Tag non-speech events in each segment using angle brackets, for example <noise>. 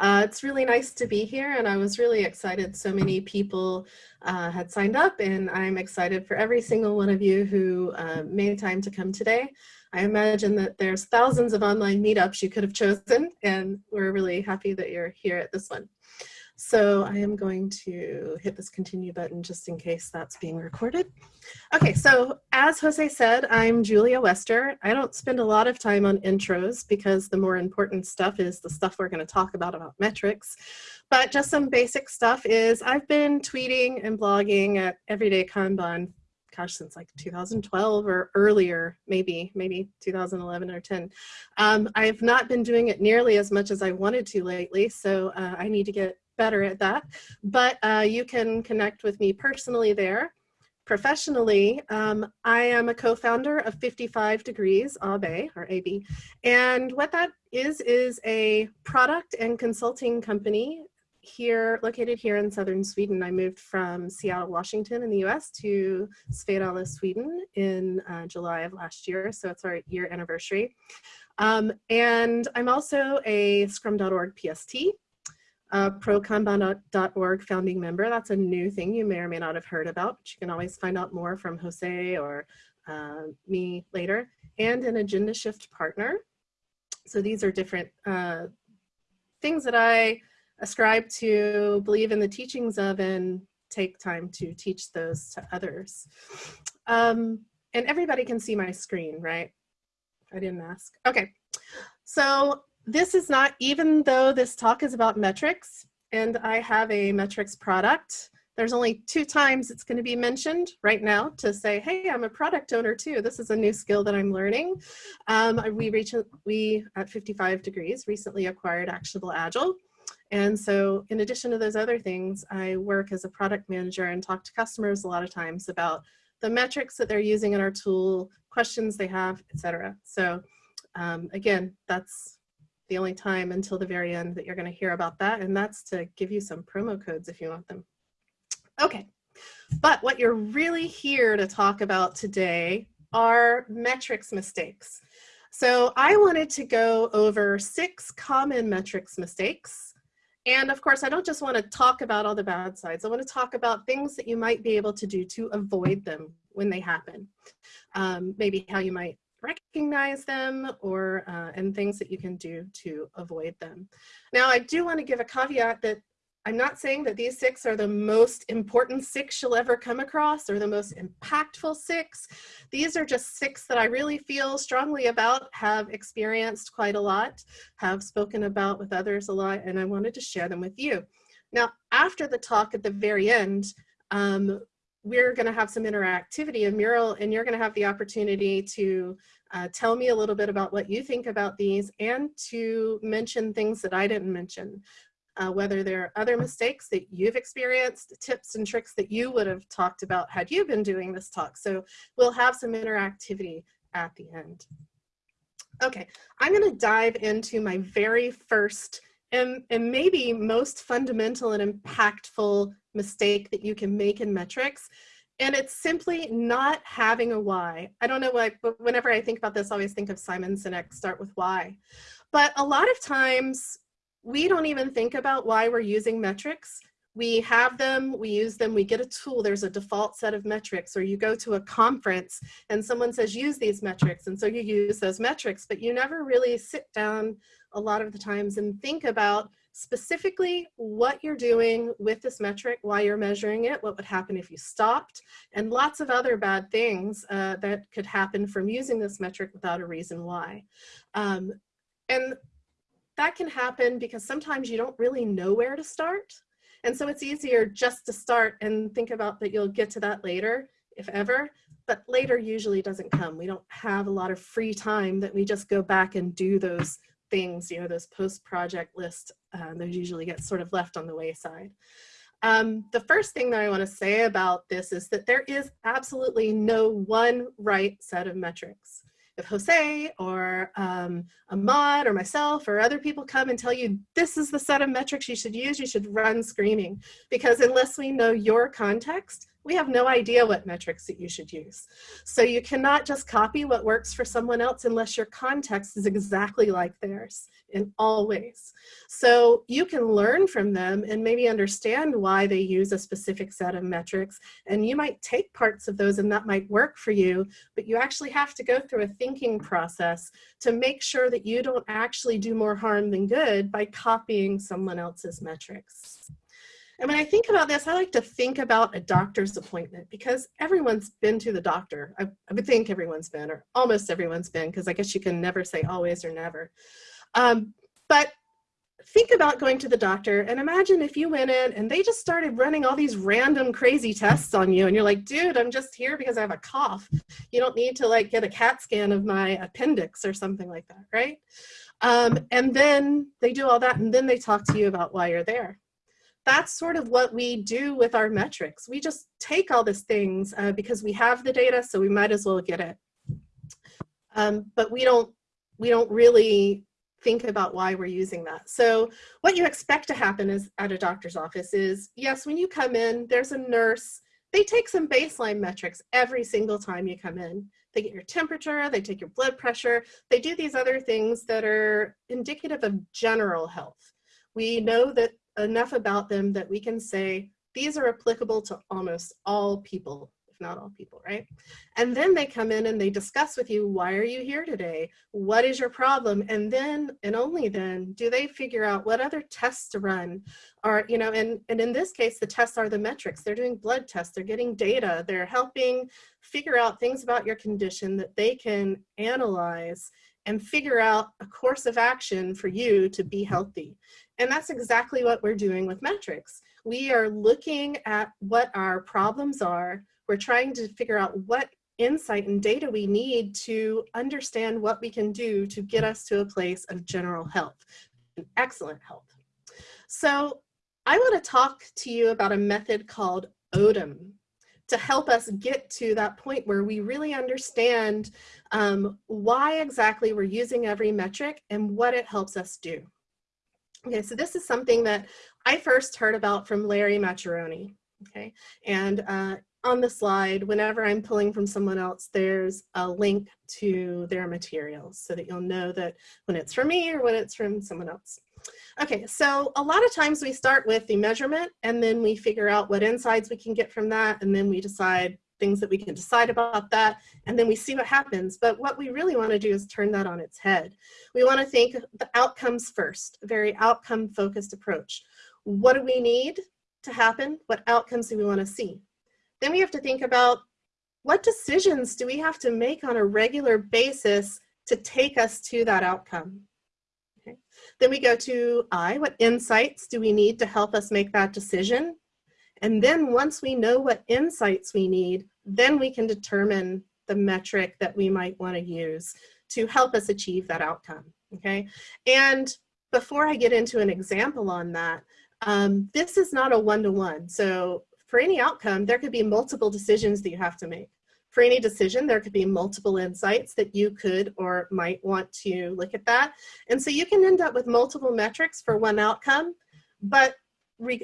Uh, it's really nice to be here and I was really excited so many people uh, had signed up and I'm excited for every single one of you who uh, made time to come today. I imagine that there's thousands of online meetups you could have chosen and we're really happy that you're here at this one. So I am going to hit this continue button just in case that's being recorded. Okay, so as Jose said, I'm Julia Wester. I don't spend a lot of time on intros because the more important stuff is the stuff we're gonna talk about about metrics. But just some basic stuff is I've been tweeting and blogging at Everyday Kanban gosh, since like 2012 or earlier, maybe, maybe 2011 or 10. Um, I've not been doing it nearly as much as I wanted to lately, so uh, I need to get better at that. But uh, you can connect with me personally there. Professionally, um, I am a co-founder of 55 Degrees, AB, or AB. And what that is, is a product and consulting company here, located here in southern Sweden. I moved from Seattle, Washington in the US to Svedala, Sweden in uh, July of last year. So it's our year anniversary. Um, and I'm also a scrum.org PST, a prokanban.org founding member. That's a new thing you may or may not have heard about, but you can always find out more from Jose or uh, me later, and an Agendashift partner. So these are different uh, things that I ascribe to, believe in the teachings of, and take time to teach those to others. Um, and everybody can see my screen, right? I didn't ask. Okay, so this is not, even though this talk is about metrics, and I have a metrics product, there's only two times it's going to be mentioned right now to say, hey, I'm a product owner too. This is a new skill that I'm learning. Um, we, reach, we at 55 degrees recently acquired Actionable Agile. And so in addition to those other things, I work as a product manager and talk to customers a lot of times about the metrics that they're using in our tool, questions they have, etc. So um, again, that's the only time until the very end that you're gonna hear about that. And that's to give you some promo codes if you want them. Okay, but what you're really here to talk about today are metrics mistakes. So I wanted to go over six common metrics mistakes and of course, I don't just want to talk about all the bad sides. I want to talk about things that you might be able to do to avoid them when they happen. Um, maybe how you might recognize them or uh, and things that you can do to avoid them. Now, I do want to give a caveat that I'm not saying that these six are the most important six you'll ever come across or the most impactful six. These are just six that I really feel strongly about, have experienced quite a lot, have spoken about with others a lot, and I wanted to share them with you. Now, after the talk at the very end, um, we're going to have some interactivity in Mural, and you're going to have the opportunity to uh, tell me a little bit about what you think about these and to mention things that I didn't mention uh, whether there are other mistakes that you've experienced, tips and tricks that you would have talked about had you been doing this talk. So we'll have some interactivity at the end. Okay, I'm gonna dive into my very first and, and maybe most fundamental and impactful mistake that you can make in metrics. And it's simply not having a why. I don't know why, but whenever I think about this, I always think of Simon Sinek, start with why. But a lot of times we don't even think about why we're using metrics. We have them, we use them, we get a tool, there's a default set of metrics, or you go to a conference and someone says use these metrics, and so you use those metrics, but you never really sit down a lot of the times and think about specifically what you're doing with this metric, why you're measuring it, what would happen if you stopped, and lots of other bad things uh, that could happen from using this metric without a reason why. Um, and that can happen because sometimes you don't really know where to start. And so it's easier just to start and think about that you'll get to that later, if ever, but later usually doesn't come. We don't have a lot of free time that we just go back and do those things, you know, those post-project lists, uh, those usually get sort of left on the wayside. Um, the first thing that I want to say about this is that there is absolutely no one right set of metrics if Jose or um, Ahmad or myself or other people come and tell you this is the set of metrics you should use, you should run screaming. Because unless we know your context, we have no idea what metrics that you should use. So you cannot just copy what works for someone else unless your context is exactly like theirs in all ways. So you can learn from them and maybe understand why they use a specific set of metrics. And you might take parts of those and that might work for you, but you actually have to go through a thinking process to make sure that you don't actually do more harm than good by copying someone else's metrics. And when I think about this, I like to think about a doctor's appointment because everyone's been to the doctor. I, I would think everyone's been, or almost everyone's been, because I guess you can never say always or never. Um, but think about going to the doctor and imagine if you went in and they just started running all these random crazy tests on you and you're like, dude, I'm just here because I have a cough. You don't need to like get a CAT scan of my appendix or something like that, right? Um, and then they do all that and then they talk to you about why you're there that's sort of what we do with our metrics. We just take all these things uh, because we have the data, so we might as well get it. Um, but we don't, we don't really think about why we're using that. So what you expect to happen is at a doctor's office is, yes, when you come in, there's a nurse, they take some baseline metrics every single time you come in. They get your temperature, they take your blood pressure, they do these other things that are indicative of general health. We know that enough about them that we can say these are applicable to almost all people, if not all people, right? And then they come in and they discuss with you, why are you here today? What is your problem? And then, and only then, do they figure out what other tests to run are you know, and, and in this case, the tests are the metrics. They're doing blood tests, they're getting data, they're helping figure out things about your condition that they can analyze and figure out a course of action for you to be healthy. And that's exactly what we're doing with metrics. We are looking at what our problems are. We're trying to figure out what insight and data we need to understand what we can do to get us to a place of general health, and excellent health. So I want to talk to you about a method called ODIM to help us get to that point where we really understand um, why exactly we're using every metric and what it helps us do. Okay, so this is something that I first heard about from Larry Maccherone. Okay, and uh, on the slide, whenever I'm pulling from someone else, there's a link to their materials so that you'll know that when it's from me or when it's from someone else. Okay, so a lot of times we start with the measurement and then we figure out what insights we can get from that and then we decide things that we can decide about that, and then we see what happens. But what we really want to do is turn that on its head. We want to think the outcomes first, a very outcome focused approach. What do we need to happen? What outcomes do we want to see? Then we have to think about what decisions do we have to make on a regular basis to take us to that outcome? Then we go to I, what insights do we need to help us make that decision? And then once we know what insights we need, then we can determine the metric that we might want to use to help us achieve that outcome, okay? And before I get into an example on that, um, this is not a one-to-one. -one. So for any outcome, there could be multiple decisions that you have to make. For any decision, there could be multiple insights that you could or might want to look at that. And so you can end up with multiple metrics for one outcome, but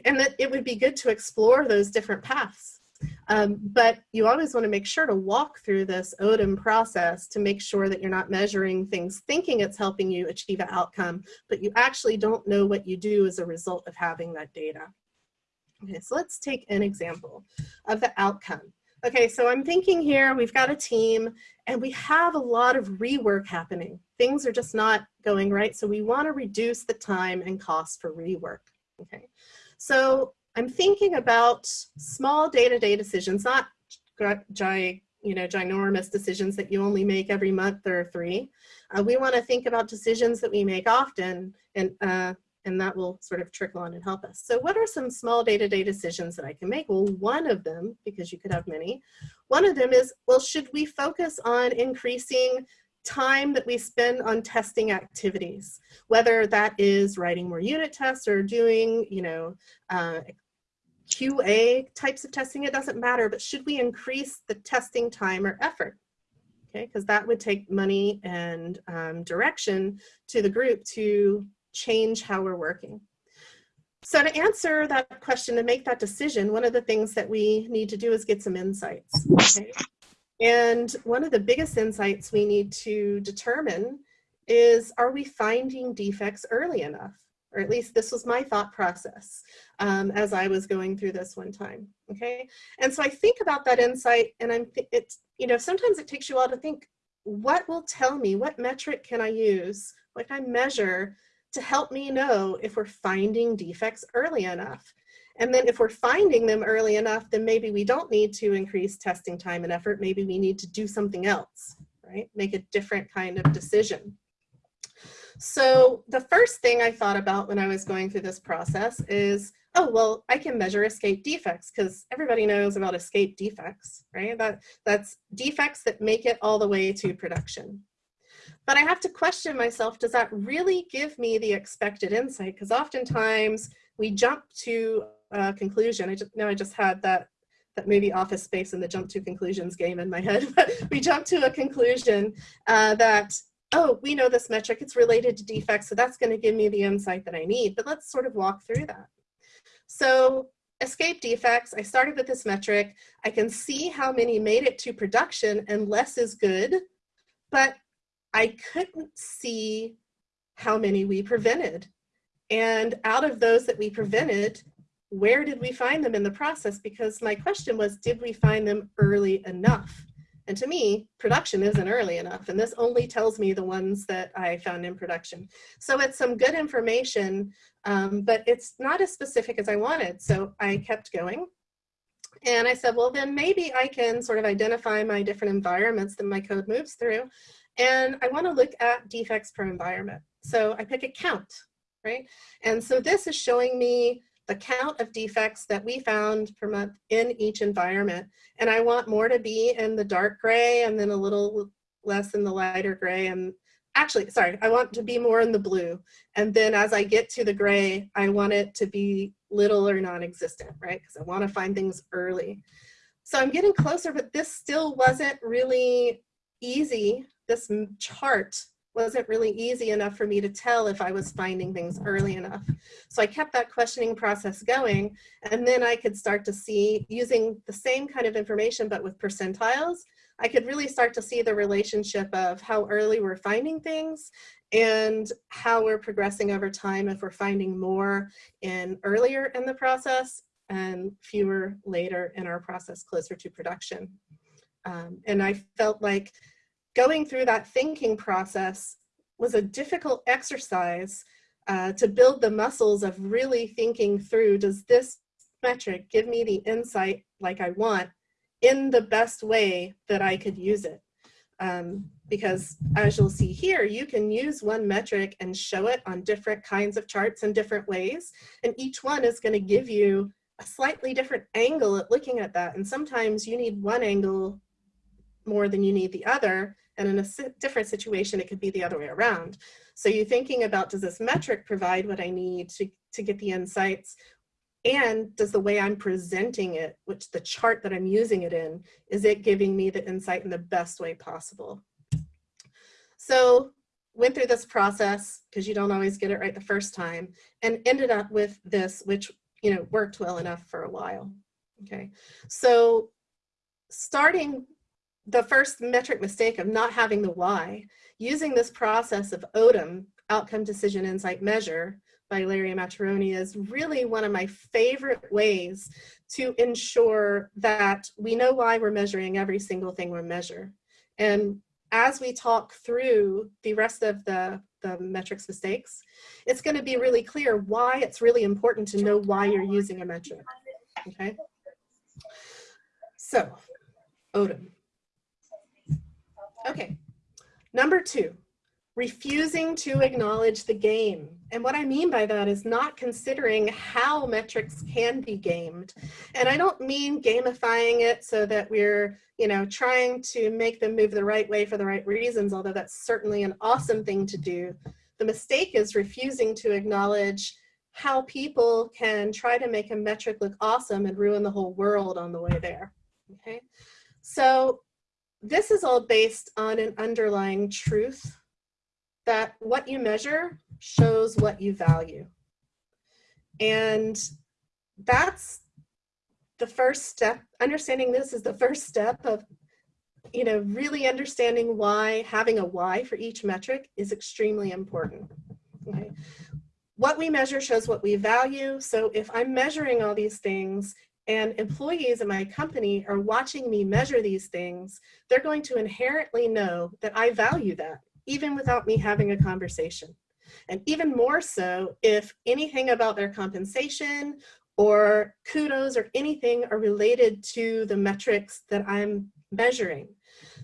and that it would be good to explore those different paths. Um, but you always want to make sure to walk through this ODIM process to make sure that you're not measuring things thinking it's helping you achieve an outcome, but you actually don't know what you do as a result of having that data. Okay, so let's take an example of the outcome. Okay, so I'm thinking here, we've got a team and we have a lot of rework happening. Things are just not going right, so we want to reduce the time and cost for rework. Okay, so I'm thinking about small day-to-day -day decisions, not you know, ginormous decisions that you only make every month or three. Uh, we want to think about decisions that we make often and, uh, and that will sort of trickle on and help us. So what are some small day-to-day -day decisions that I can make? Well, one of them, because you could have many, one of them is, well, should we focus on increasing time that we spend on testing activities, whether that is writing more unit tests or doing, you know, uh, QA types of testing, it doesn't matter, but should we increase the testing time or effort? Okay, because that would take money and um, direction to the group to change how we're working. So to answer that question, to make that decision, one of the things that we need to do is get some insights. Okay? And one of the biggest insights we need to determine is, are we finding defects early enough? Or at least this was my thought process um, as I was going through this one time, okay? And so I think about that insight and I'm, it's, you know, sometimes it takes you all to think, what will tell me, what metric can I use, what can I measure to help me know if we're finding defects early enough? And then if we're finding them early enough, then maybe we don't need to increase testing time and effort. Maybe we need to do something else, right? Make a different kind of decision. So the first thing I thought about when I was going through this process is, oh, well, I can measure escape defects because everybody knows about escape defects, right? That, that's defects that make it all the way to production. But I have to question myself, does that really give me the expected insight? Because oftentimes we jump to a conclusion. I just know I just had that that movie Office Space and the jump to conclusions game in my head. <laughs> We jump to a conclusion uh, that oh, we know this metric, it's related to defects, so that's gonna give me the insight that I need. But let's sort of walk through that. So escape defects, I started with this metric. I can see how many made it to production and less is good, but I couldn't see how many we prevented. And out of those that we prevented, where did we find them in the process? Because my question was, did we find them early enough? And to me, production isn't early enough. And this only tells me the ones that I found in production. So it's some good information, um, but it's not as specific as I wanted. So I kept going. And I said, well, then maybe I can sort of identify my different environments that my code moves through. And I want to look at defects per environment. So I pick a count, right? And so this is showing me the count of defects that we found per month in each environment. And I want more to be in the dark gray and then a little less in the lighter gray. And actually, sorry, I want to be more in the blue. And then as I get to the gray, I want it to be little or non-existent, right? Because I want to find things early. So I'm getting closer, but this still wasn't really easy. This chart wasn't really easy enough for me to tell if I was finding things early enough. So I kept that questioning process going and then I could start to see using the same kind of information but with percentiles, I could really start to see the relationship of how early we're finding things and how we're progressing over time if we're finding more in earlier in the process and fewer later in our process closer to production. Um, and I felt like going through that thinking process was a difficult exercise uh, to build the muscles of really thinking through, does this metric give me the insight like I want in the best way that I could use it? Um, because as you'll see here, you can use one metric and show it on different kinds of charts in different ways. And each one is gonna give you a slightly different angle at looking at that. And sometimes you need one angle more than you need the other. And in a different situation, it could be the other way around. So you're thinking about, does this metric provide what I need to, to get the insights? And does the way I'm presenting it, which the chart that I'm using it in, is it giving me the insight in the best way possible? So went through this process because you don't always get it right the first time and ended up with this, which you know worked well enough for a while. Okay, so starting the first metric mistake of not having the why, using this process of ODIM, Outcome Decision Insight Measure, by Larry Maccherone is really one of my favorite ways to ensure that we know why we're measuring every single thing we measure. And as we talk through the rest of the, the metrics mistakes, it's gonna be really clear why it's really important to know why you're using a metric, okay? So, ODIM. Okay, number two, refusing to acknowledge the game. And what I mean by that is not considering how metrics can be gamed. And I don't mean gamifying it so that we're, you know, trying to make them move the right way for the right reasons, although that's certainly an awesome thing to do. The mistake is refusing to acknowledge how people can try to make a metric look awesome and ruin the whole world on the way there, okay? So this is all based on an underlying truth that what you measure shows what you value. And that's the first step. Understanding this is the first step of you know, really understanding why having a why for each metric is extremely important. Okay. What we measure shows what we value. So if I'm measuring all these things and employees in my company are watching me measure these things, they're going to inherently know that I value that, even without me having a conversation. And even more so if anything about their compensation or kudos or anything are related to the metrics that I'm measuring.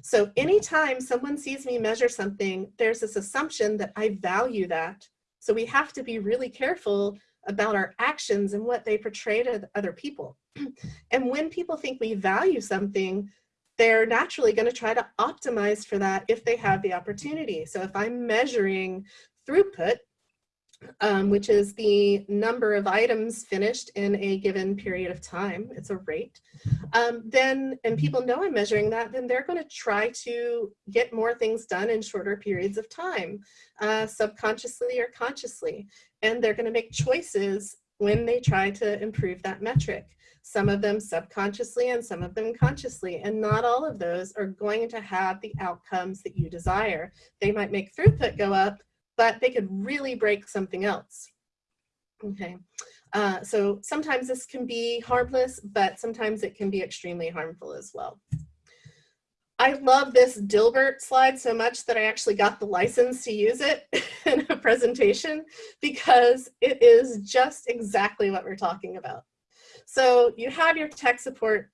So anytime someone sees me measure something, there's this assumption that I value that. So we have to be really careful about our actions and what they portray to other people. <clears throat> and when people think we value something, they're naturally going to try to optimize for that if they have the opportunity. So if I'm measuring throughput, um, which is the number of items finished in a given period of time. It's a rate. Um, then, and people know I'm measuring that, then they're going to try to get more things done in shorter periods of time, uh, subconsciously or consciously. And they're going to make choices when they try to improve that metric. Some of them subconsciously and some of them consciously. And not all of those are going to have the outcomes that you desire. They might make throughput go up, but they could really break something else. Okay, uh, so sometimes this can be harmless, but sometimes it can be extremely harmful as well. I love this Dilbert slide so much that I actually got the license to use it <laughs> in a presentation because it is just exactly what we're talking about. So you have your tech support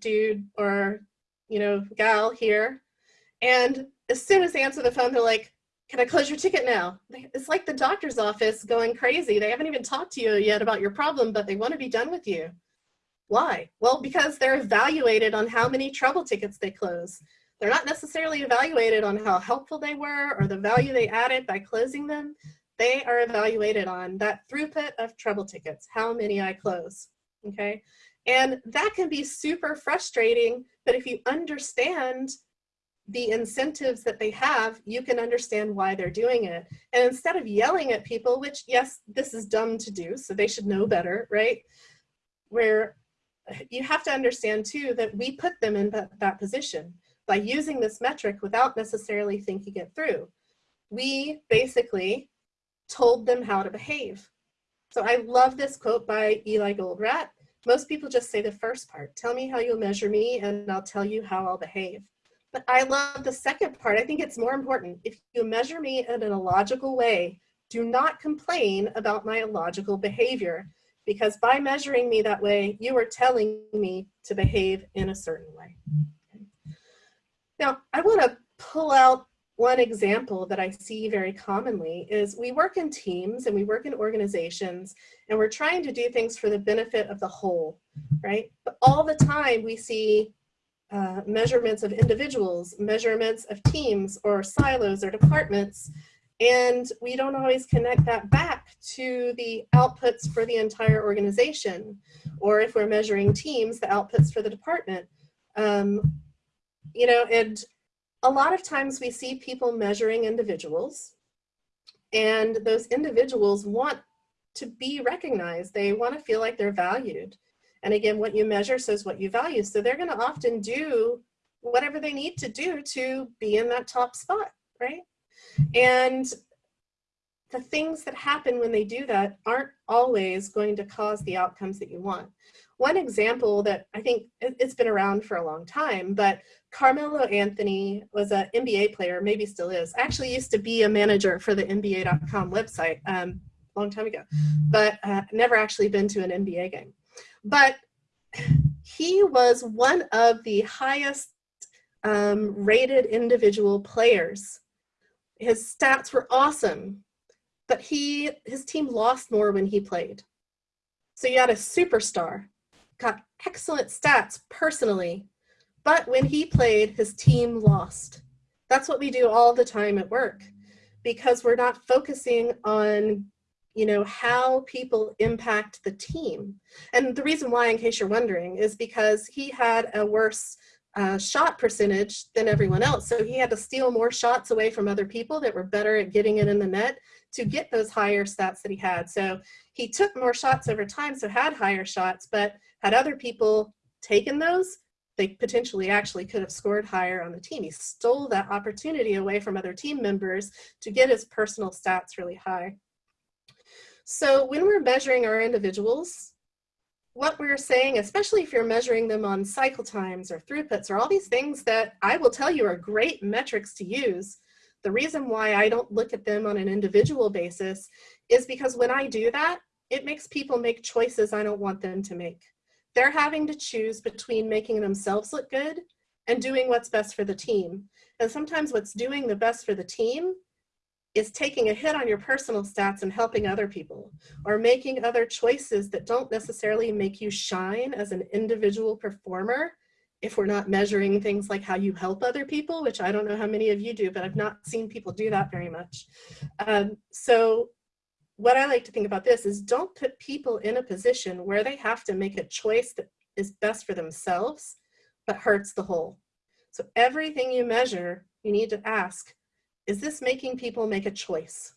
dude or, you know, gal here, and as soon as they answer the phone, they're like, can I close your ticket now? It's like the doctor's office going crazy. They haven't even talked to you yet about your problem, but they want to be done with you. Why? Well, because they're evaluated on how many trouble tickets they close. They're not necessarily evaluated on how helpful they were or the value they added by closing them. They are evaluated on that throughput of trouble tickets, how many I close, okay? And that can be super frustrating, but if you understand the incentives that they have, you can understand why they're doing it. And instead of yelling at people, which yes, this is dumb to do, so they should know better, right? Where you have to understand too that we put them in that, that position by using this metric without necessarily thinking it through. We basically told them how to behave. So I love this quote by Eli Goldratt. Most people just say the first part, tell me how you'll measure me and I'll tell you how I'll behave. But I love the second part. I think it's more important. If you measure me in an illogical way, do not complain about my illogical behavior because by measuring me that way, you are telling me to behave in a certain way. Now, I want to pull out one example that I see very commonly is we work in teams and we work in organizations and we're trying to do things for the benefit of the whole, right? But all the time we see uh, measurements of individuals, measurements of teams or silos or departments, and we don't always connect that back to the outputs for the entire organization, or if we're measuring teams, the outputs for the department. Um, you know, and a lot of times we see people measuring individuals, and those individuals want to be recognized. They want to feel like they're valued. And again, what you measure says what you value. So they're gonna often do whatever they need to do to be in that top spot, right? And the things that happen when they do that aren't always going to cause the outcomes that you want. One example that I think it's been around for a long time, but Carmelo Anthony was an NBA player, maybe still is. Actually used to be a manager for the NBA.com website um, a long time ago, but uh, never actually been to an NBA game. But he was one of the highest um, rated individual players. His stats were awesome, but he his team lost more when he played. So you had a superstar, got excellent stats personally, but when he played, his team lost. That's what we do all the time at work because we're not focusing on you know, how people impact the team. And the reason why, in case you're wondering, is because he had a worse uh, shot percentage than everyone else. So he had to steal more shots away from other people that were better at getting it in the net to get those higher stats that he had. So he took more shots over time, so had higher shots, but had other people taken those, they potentially actually could have scored higher on the team. He stole that opportunity away from other team members to get his personal stats really high. So when we're measuring our individuals, what we're saying, especially if you're measuring them on cycle times or throughputs or all these things that I will tell you are great metrics to use, the reason why I don't look at them on an individual basis is because when I do that, it makes people make choices I don't want them to make. They're having to choose between making themselves look good and doing what's best for the team. And sometimes what's doing the best for the team is taking a hit on your personal stats and helping other people or making other choices that don't necessarily make you shine as an individual performer if we're not measuring things like how you help other people, which I don't know how many of you do, but I've not seen people do that very much. Um, so what I like to think about this is don't put people in a position where they have to make a choice that is best for themselves, but hurts the whole. So everything you measure, you need to ask, is this making people make a choice?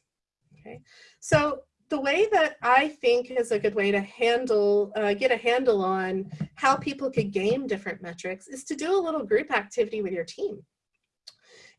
Okay, so the way that I think is a good way to handle, uh, get a handle on how people could game different metrics is to do a little group activity with your team.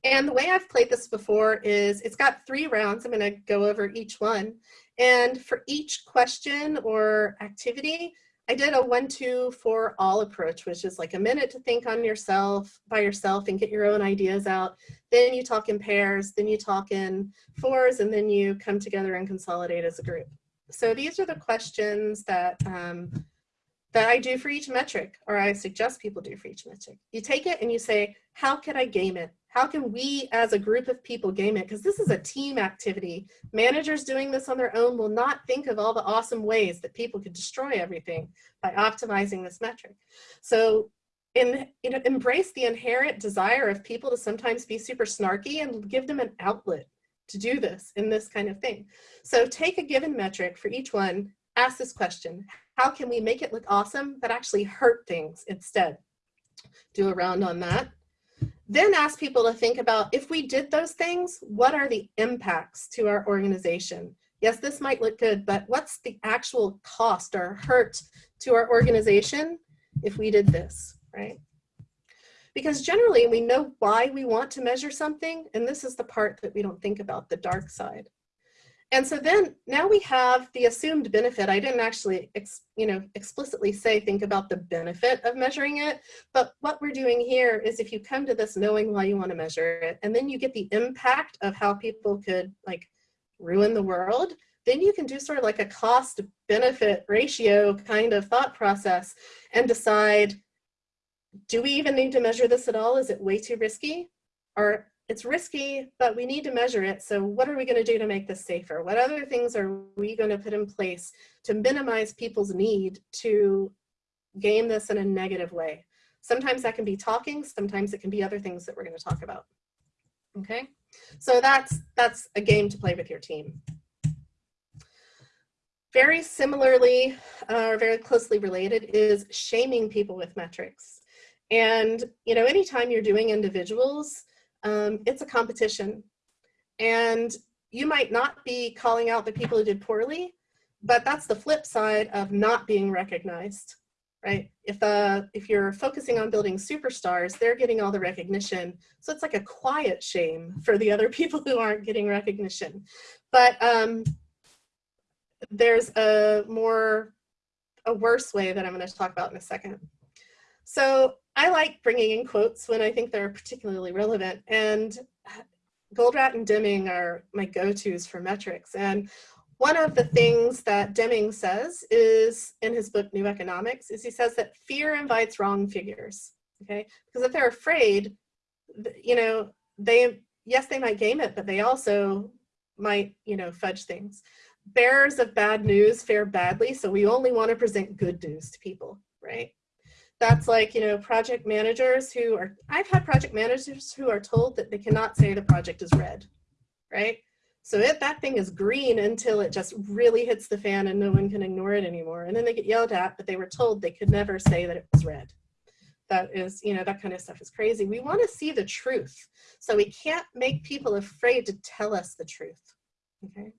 And the way I've played this before is it's got three rounds. I'm gonna go over each one. And for each question or activity, I did a one, two, four, all approach, which is like a minute to think on yourself, by yourself and get your own ideas out. Then you talk in pairs, then you talk in fours, and then you come together and consolidate as a group. So these are the questions that, um, that I do for each metric, or I suggest people do for each metric. You take it and you say, how can I game it? How can we as a group of people game it? Because this is a team activity. Managers doing this on their own will not think of all the awesome ways that people could destroy everything by optimizing this metric. So in, you know, embrace the inherent desire of people to sometimes be super snarky and give them an outlet to do this in this kind of thing. So take a given metric for each one, ask this question, how can we make it look awesome but actually hurt things instead? Do a round on that. Then ask people to think about if we did those things, what are the impacts to our organization? Yes, this might look good, but what's the actual cost or hurt to our organization if we did this, right? Because generally we know why we want to measure something, and this is the part that we don't think about, the dark side. And so then now we have the assumed benefit. I didn't actually, you know, explicitly say think about the benefit of measuring it, but what we're doing here is if you come to this knowing why you want to measure it, and then you get the impact of how people could like ruin the world, then you can do sort of like a cost benefit ratio kind of thought process and decide, do we even need to measure this at all? Is it way too risky? Or it's risky, but we need to measure it. So what are we going to do to make this safer? What other things are we going to put in place to minimize people's need to game this in a negative way? Sometimes that can be talking, sometimes it can be other things that we're going to talk about. Okay, so that's, that's a game to play with your team. Very similarly, uh, or very closely related, is shaming people with metrics. And, you know, anytime you're doing individuals, um, it's a competition. And you might not be calling out the people who did poorly, but that's the flip side of not being recognized, right? If, uh, if you're focusing on building superstars, they're getting all the recognition. So it's like a quiet shame for the other <laughs> people who aren't getting recognition. But um, there's a more, a worse way that I'm gonna talk about in a second. So I like bringing in quotes when I think they're particularly relevant and Goldratt and Deming are my go-tos for metrics. And one of the things that Deming says is in his book, New Economics, is he says that fear invites wrong figures, okay? Because if they're afraid, you know, they, yes, they might game it, but they also might, you know, fudge things. Bearers of bad news fare badly, so we only want to present good news to people, right? That's like, you know, project managers who are, I've had project managers who are told that they cannot say the project is red, right? So if that thing is green until it just really hits the fan and no one can ignore it anymore. And then they get yelled at, but they were told they could never say that it was red. That is, you know, that kind of stuff is crazy. We want to see the truth. So we can't make people afraid to tell us the truth, okay?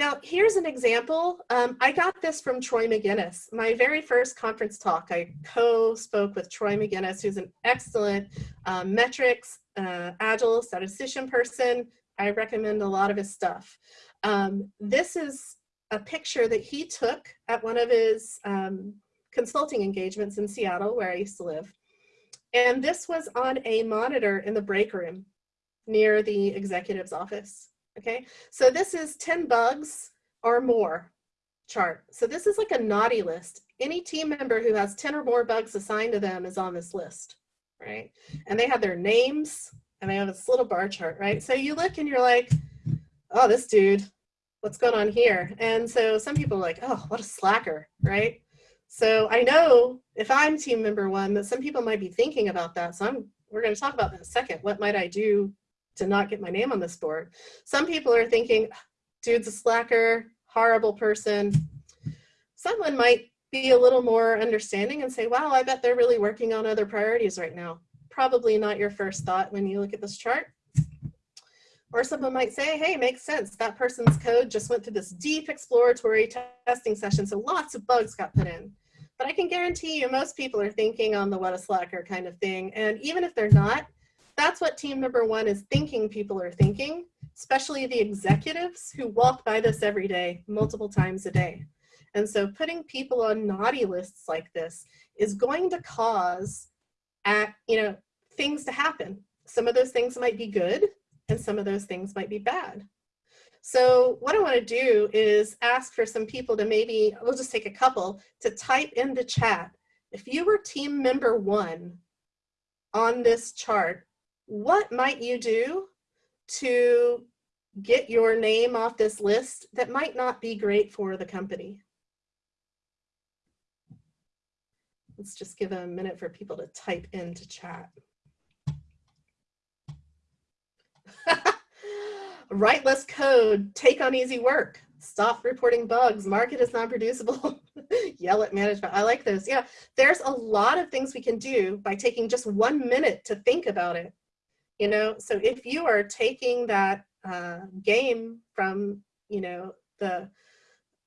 Now, here's an example. Um, I got this from Troy Magennis. My very first conference talk, I co-spoke with Troy Magennis, who's an excellent um, metrics, uh, agile statistician person. I recommend a lot of his stuff. Um, this is a picture that he took at one of his um, consulting engagements in Seattle, where I used to live. And this was on a monitor in the break room near the executive's office. Okay, so this is 10 bugs or more chart. So this is like a naughty list. Any team member who has 10 or more bugs assigned to them is on this list, right? And they have their names and they have this little bar chart, right? So you look and you're like, oh, this dude, what's going on here? And so some people are like, oh, what a slacker, right? So I know if I'm team member one that some people might be thinking about that. So I'm, we're going to talk about that in a second. What might I do to not get my name on this board? Some people are thinking, dude's a slacker, horrible person. Someone might be a little more understanding and say, wow, I bet they're really working on other priorities right now. Probably not your first thought when you look at this chart. Or someone might say, hey, makes sense. That person's code just went through this deep exploratory testing session, so lots of bugs got put in. But I can guarantee you most people are thinking on the what a slacker kind of thing. And even if they're not, that's what team number one is thinking people are thinking, especially the executives who walk by this every day, multiple times a day. And so putting people on naughty lists like this is going to cause at, you know, things to happen. Some of those things might be good and some of those things might be bad. So what I want to do is ask for some people to maybe, we'll just take a couple, to type in the chat. If you were team member one on this chart, what might you do to get your name off this list that might not be great for the company? Let's just give a minute for people to type into chat. <laughs> Write less code, take on easy work, stop reporting bugs, market is non-producible, <laughs> yell at management. I like those. Yeah, there's a lot of things we can do by taking just one minute to think about it. You know, so if you are taking that uh, game from, you know, the,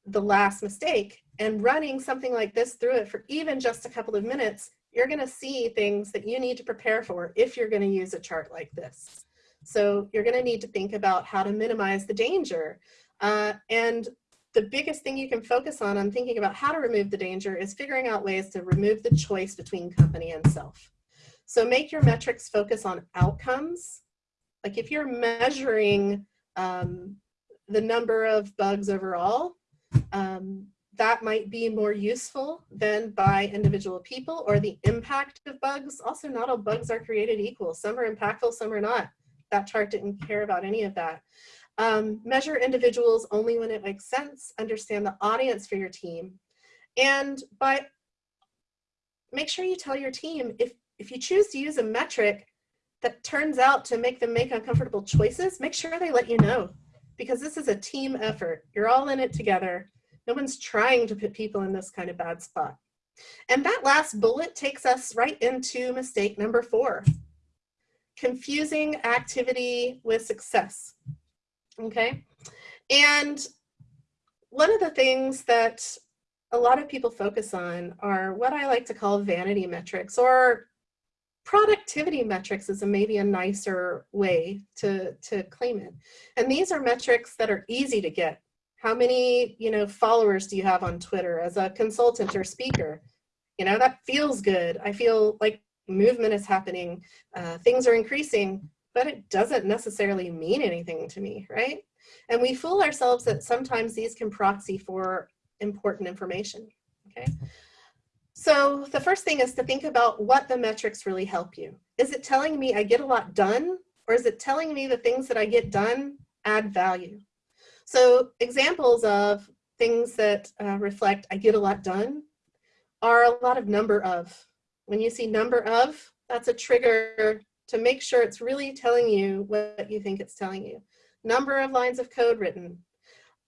the last mistake and running something like this through it for even just a couple of minutes, you're gonna see things that you need to prepare for if you're gonna use a chart like this. So you're gonna need to think about how to minimize the danger. Uh, and the biggest thing you can focus on on thinking about how to remove the danger is figuring out ways to remove the choice between company and self. So make your metrics focus on outcomes. Like if you're measuring um, the number of bugs overall, um, that might be more useful than by individual people or the impact of bugs. Also, not all bugs are created equal. Some are impactful, some are not that chart didn't care about any of that. Um, measure individuals only when it makes sense, understand the audience for your team. And by, make sure you tell your team, if, if you choose to use a metric that turns out to make them make uncomfortable choices, make sure they let you know because this is a team effort. You're all in it together. No one's trying to put people in this kind of bad spot. And that last bullet takes us right into mistake number four confusing activity with success. Okay. And one of the things that a lot of people focus on are what I like to call vanity metrics or productivity metrics is a, maybe a nicer way to, to claim it. And these are metrics that are easy to get. How many, you know, followers do you have on Twitter as a consultant or speaker? You know, that feels good. I feel like movement is happening, uh, things are increasing, but it doesn't necessarily mean anything to me, right? And we fool ourselves that sometimes these can proxy for important information, okay? So the first thing is to think about what the metrics really help you. Is it telling me I get a lot done, or is it telling me the things that I get done add value? So examples of things that uh, reflect I get a lot done are a lot of number of, when you see number of, that's a trigger to make sure it's really telling you what you think it's telling you. Number of lines of code written.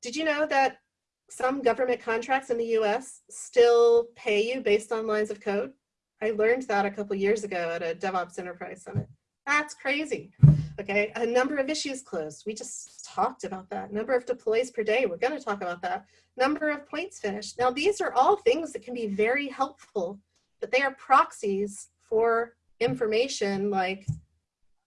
Did you know that some government contracts in the US still pay you based on lines of code? I learned that a couple years ago at a DevOps Enterprise Summit. That's crazy. okay? A number of issues closed. We just talked about that. Number of deploys per day. We're going to talk about that. Number of points finished. Now, these are all things that can be very helpful, but they are proxies for information like,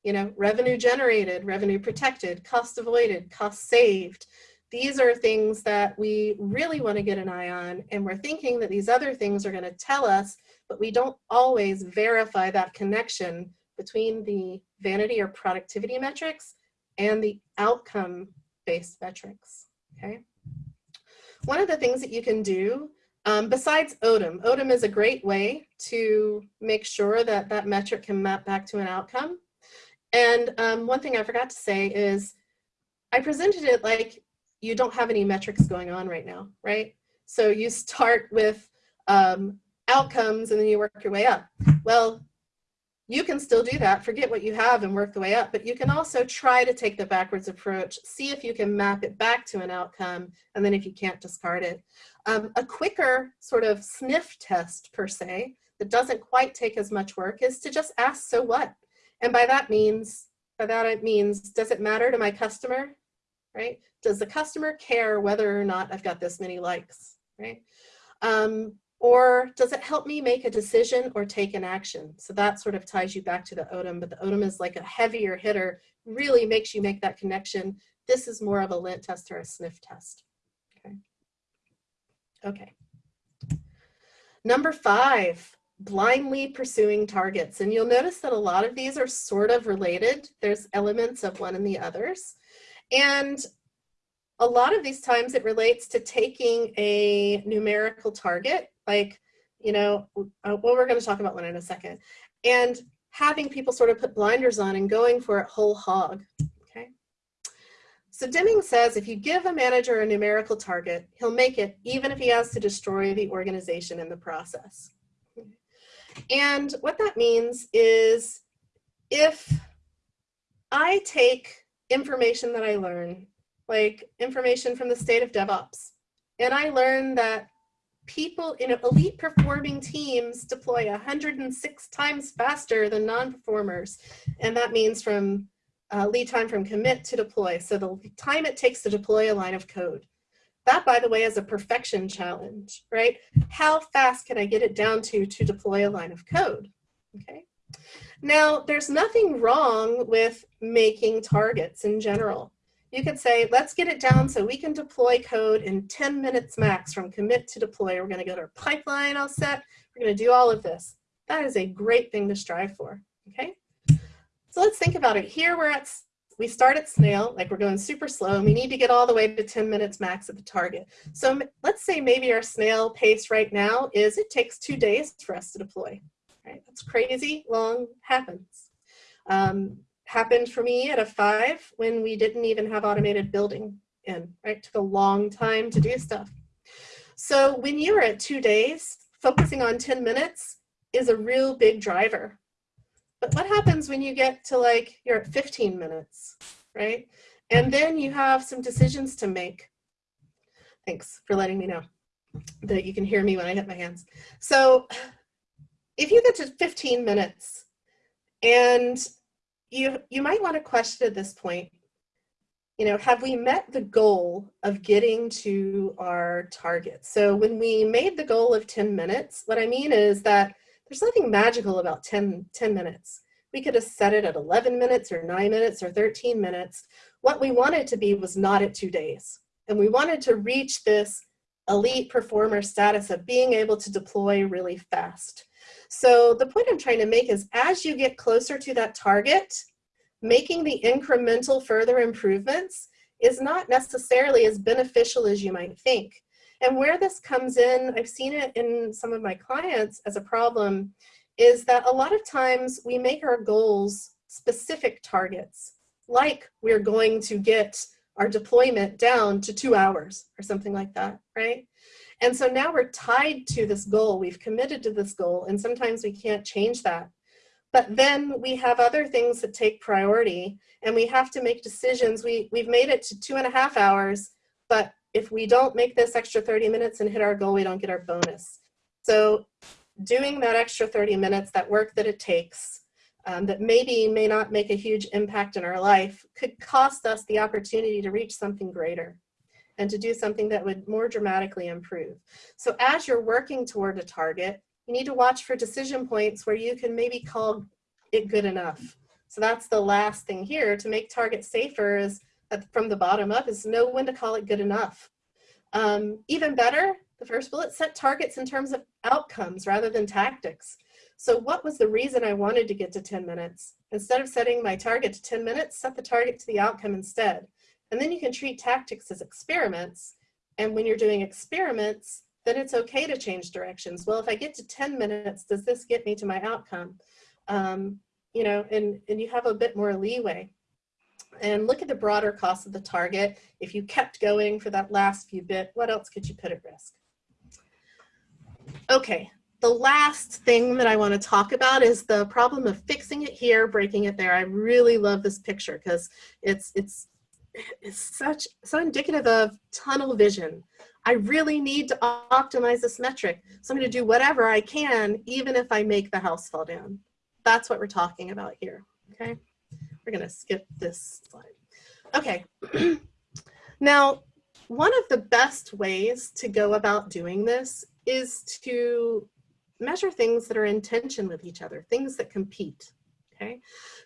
you know, revenue generated, revenue protected, cost avoided, cost saved. These are things that we really want to get an eye on, and we're thinking that these other things are going to tell us, but we don't always verify that connection between the vanity or productivity metrics and the outcome-based metrics, okay? One of the things that you can do, um, besides ODM, ODM is a great way to make sure that that metric can map back to an outcome. And um, one thing I forgot to say is I presented it like you don't have any metrics going on right now, right? So you start with um, outcomes and then you work your way up. Well, you can still do that, forget what you have and work the way up, but you can also try to take the backwards approach, see if you can map it back to an outcome, and then if you can't, discard it. Um, a quicker sort of sniff test per se, that doesn't quite take as much work is to just ask, so what? And by that means, by that it means, does it matter to my customer, right? Does the customer care whether or not I've got this many likes, right? Um, or does it help me make a decision or take an action? So that sort of ties you back to the ODIM, but the ODIM is like a heavier hitter, really makes you make that connection. This is more of a lint test or a sniff test. Okay. Okay. Number five, blindly pursuing targets. And you'll notice that a lot of these are sort of related. There's elements of one and the others. And a lot of these times it relates to taking a numerical target like, you know, uh, well, we're going to talk about one in a second. And having people sort of put blinders on and going for it whole hog, okay? So Deming says if you give a manager a numerical target, he'll make it even if he has to destroy the organization in the process. And what that means is if I take information that I learn, like information from the state of DevOps, and I learn that people in elite performing teams deploy 106 times faster than non-performers. And that means from uh, lead time from commit to deploy. So the time it takes to deploy a line of code. That, by the way, is a perfection challenge, right? How fast can I get it down to to deploy a line of code, okay? Now, there's nothing wrong with making targets in general you could say, let's get it down so we can deploy code in 10 minutes max from commit to deploy. We're going to get our pipeline all set. We're going to do all of this. That is a great thing to strive for. Okay. So let's think about it. Here we're at, we start at snail, like we're going super slow, and we need to get all the way to 10 minutes max at the target. So let's say maybe our snail pace right now is it takes two days for us to deploy. Right? That's crazy long happens. Um, happened for me at F5 when we didn't even have automated building in, right? Took a long time to do stuff. So when you're at two days, focusing on 10 minutes is a real big driver. But what happens when you get to like, you're at 15 minutes, right? And then you have some decisions to make. Thanks for letting me know that you can hear me when I hit my hands. So if you get to 15 minutes and you, you might want to question at this point, you know, have we met the goal of getting to our target? So when we made the goal of 10 minutes, what I mean is that there's nothing magical about 10, 10 minutes. We could have set it at 11 minutes or 9 minutes or 13 minutes. What we wanted to be was not at two days. And we wanted to reach this elite performer status of being able to deploy really fast. So the point I'm trying to make is as you get closer to that target, making the incremental further improvements is not necessarily as beneficial as you might think. And where this comes in, I've seen it in some of my clients as a problem, is that a lot of times we make our goals specific targets, like we're going to get our deployment down to two hours or something like that, right? And so now we're tied to this goal. We've committed to this goal, and sometimes we can't change that. But then we have other things that take priority, and we have to make decisions. We, we've made it to two and a half hours, but if we don't make this extra 30 minutes and hit our goal, we don't get our bonus. So doing that extra 30 minutes, that work that it takes, um, that maybe may not make a huge impact in our life could cost us the opportunity to reach something greater and to do something that would more dramatically improve. So as you're working toward a target, you need to watch for decision points where you can maybe call it good enough. So that's the last thing here to make targets safer is from the bottom up is know when to call it good enough. Um, even better, the first bullet, set targets in terms of outcomes rather than tactics. So what was the reason I wanted to get to 10 minutes? Instead of setting my target to 10 minutes, set the target to the outcome instead. And then you can treat tactics as experiments. And when you're doing experiments, then it's okay to change directions. Well, if I get to 10 minutes, does this get me to my outcome? Um, you know, and, and you have a bit more leeway. And look at the broader cost of the target. If you kept going for that last few bit, what else could you put at risk? Okay, the last thing that I want to talk about is the problem of fixing it here, breaking it there. I really love this picture because it's it's it's such so indicative of tunnel vision. I really need to optimize this metric. So I'm going to do whatever I can, even if I make the house fall down. That's what we're talking about here. Okay, we're going to skip this slide. Okay, <clears throat> now one of the best ways to go about doing this is to measure things that are in tension with each other, things that compete, okay?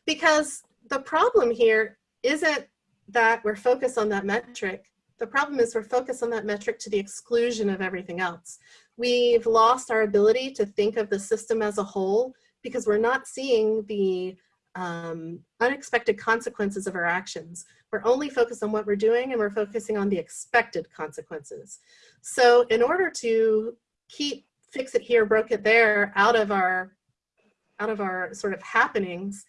Because the problem here isn't that we're focused on that metric. The problem is we're focused on that metric to the exclusion of everything else. We've lost our ability to think of the system as a whole because we're not seeing the um, unexpected consequences of our actions. We're only focused on what we're doing and we're focusing on the expected consequences. So in order to keep fix it here, broke it there out of our out of our sort of happenings,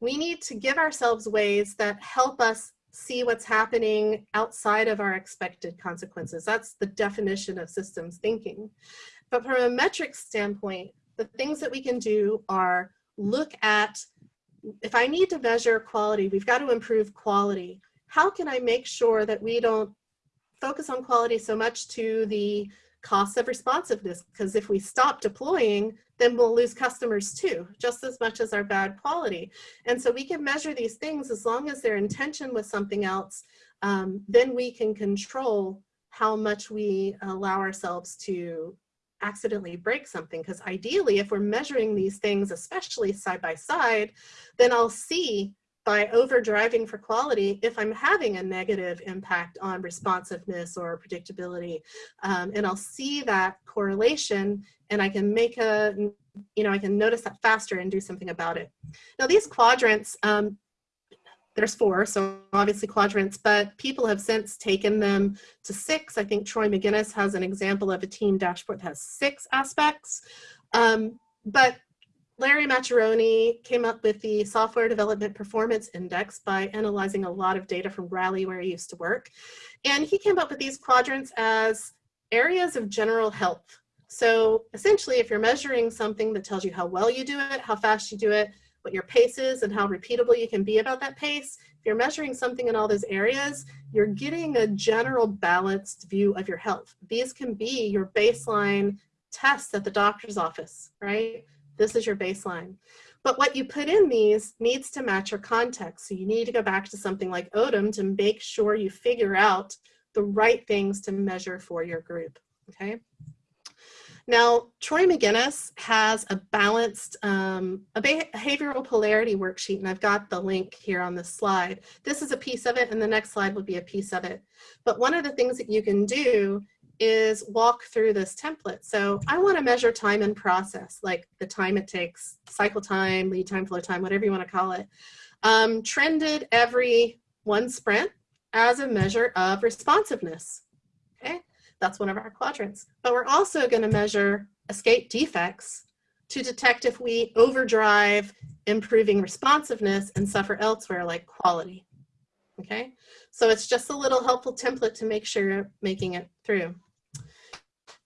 we need to give ourselves ways that help us see what's happening outside of our expected consequences. That's the definition of systems thinking. But from a metrics standpoint, the things that we can do are look at, if I need to measure quality, we've got to improve quality. How can I make sure that we don't focus on quality so much to the costs of responsiveness because if we stop deploying then we'll lose customers too just as much as our bad quality. And so we can measure these things as long as they're tension with something else um, then we can control how much we allow ourselves to accidentally break something. Because ideally if we're measuring these things especially side by side then I'll see by over driving for quality if I'm having a negative impact on responsiveness or predictability. Um, and I'll see that correlation and I can make a, you know, I can notice that faster and do something about it. Now these quadrants, um, there's four, so obviously quadrants, but people have since taken them to six. I think Troy Magennis has an example of a team dashboard that has six aspects. Um, but Larry Maccherone came up with the Software Development Performance Index by analyzing a lot of data from Rally where he used to work. And he came up with these quadrants as areas of general health. So essentially, if you're measuring something that tells you how well you do it, how fast you do it, what your pace is, and how repeatable you can be about that pace, if you're measuring something in all those areas, you're getting a general balanced view of your health. These can be your baseline tests at the doctor's office, right? This is your baseline. But what you put in these needs to match your context. So you need to go back to something like ODIM to make sure you figure out the right things to measure for your group, okay? Now, Troy Magennis has a balanced um, a behavioral polarity worksheet, and I've got the link here on this slide. This is a piece of it, and the next slide will be a piece of it. But one of the things that you can do is walk through this template. So I want to measure time and process, like the time it takes, cycle time, lead time, flow time, whatever you want to call it, um, trended every one sprint as a measure of responsiveness. Okay, that's one of our quadrants. But we're also going to measure escape defects to detect if we overdrive improving responsiveness and suffer elsewhere like quality. Okay, so it's just a little helpful template to make sure you're making it through.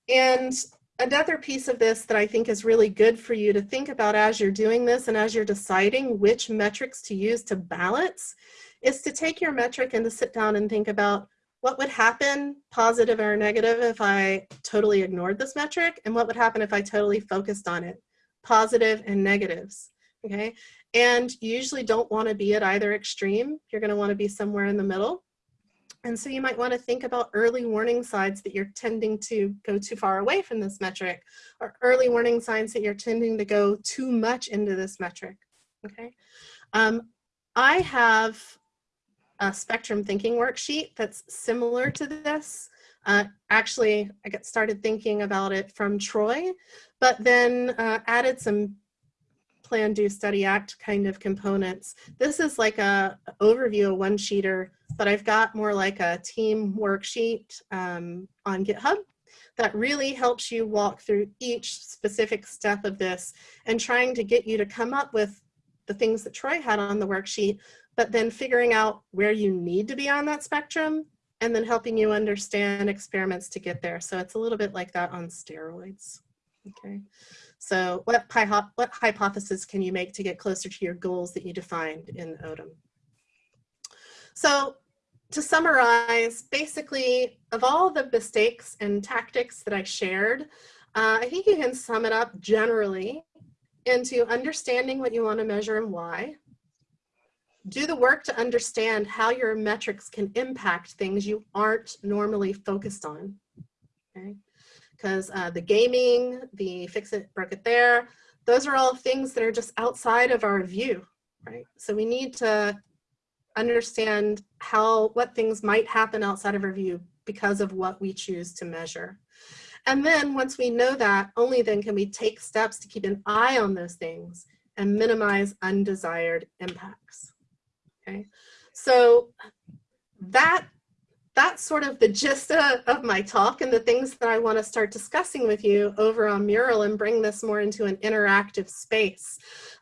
And another piece of this that I think is really good for you to think about as you're doing this and as you're deciding which metrics to use to balance is to take your metric and to sit down and think about what would happen, positive or negative, if I totally ignored this metric, and what would happen if I totally focused on it, positive and negatives, okay? And you usually don't want to be at either extreme. You're going to want to be somewhere in the middle. And so you might want to think about early warning signs that you're tending to go too far away from this metric or early warning signs that you're tending to go too much into this metric. Okay. Um, I have a spectrum thinking worksheet that's similar to this. Uh, actually, I got started thinking about it from Troy, but then uh, added some plan, do, study, act kind of components. This is like a overview, a one-sheeter, but I've got more like a team worksheet um, on GitHub that really helps you walk through each specific step of this and trying to get you to come up with the things that Troy had on the worksheet, but then figuring out where you need to be on that spectrum and then helping you understand experiments to get there. So it's a little bit like that on steroids. Okay. So what, what hypothesis can you make to get closer to your goals that you defined in ODIM? So to summarize, basically, of all the mistakes and tactics that I shared, uh, I think you can sum it up generally into understanding what you want to measure and why. Do the work to understand how your metrics can impact things you aren't normally focused on. Okay because uh, the gaming, the fix it, broke it there, those are all things that are just outside of our view, right? So we need to understand how, what things might happen outside of our view because of what we choose to measure. And then once we know that, only then can we take steps to keep an eye on those things and minimize undesired impacts, okay? So that that's sort of the gist of my talk and the things that I want to start discussing with you over on Mural and bring this more into an interactive space.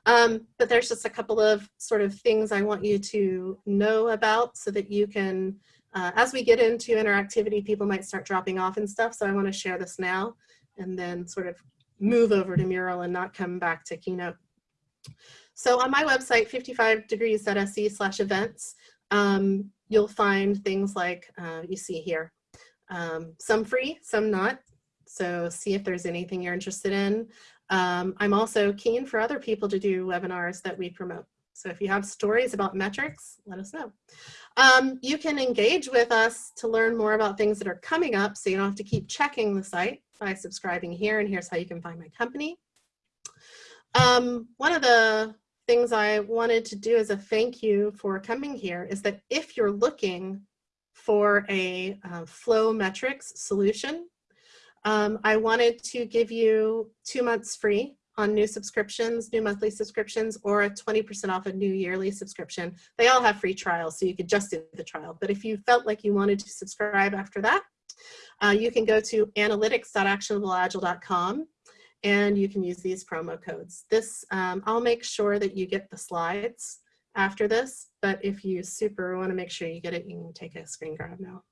Um, but there's just a couple of sort of things I want you to know about so that you can, uh, as we get into interactivity, people might start dropping off and stuff. So I want to share this now and then sort of move over to Mural and not come back to Keynote. So on my website, 55degrees.se slash events, um, you'll find things like uh, you see here. Um, some free, some not. So see if there's anything you're interested in. Um, I'm also keen for other people to do webinars that we promote. So if you have stories about metrics, let us know. Um, you can engage with us to learn more about things that are coming up so you don't have to keep checking the site by subscribing here and here's how you can find my company. Um, one of the things I wanted to do as a thank you for coming here is that if you're looking for a uh, flow metrics solution, um, I wanted to give you two months free on new subscriptions, new monthly subscriptions, or a 20% off a new yearly subscription. They all have free trials, so you could just do the trial. But if you felt like you wanted to subscribe after that, uh, you can go to analytics.actionableagile.com and you can use these promo codes. This, um, I'll make sure that you get the slides after this, but if you super want to make sure you get it, you can take a screen grab now.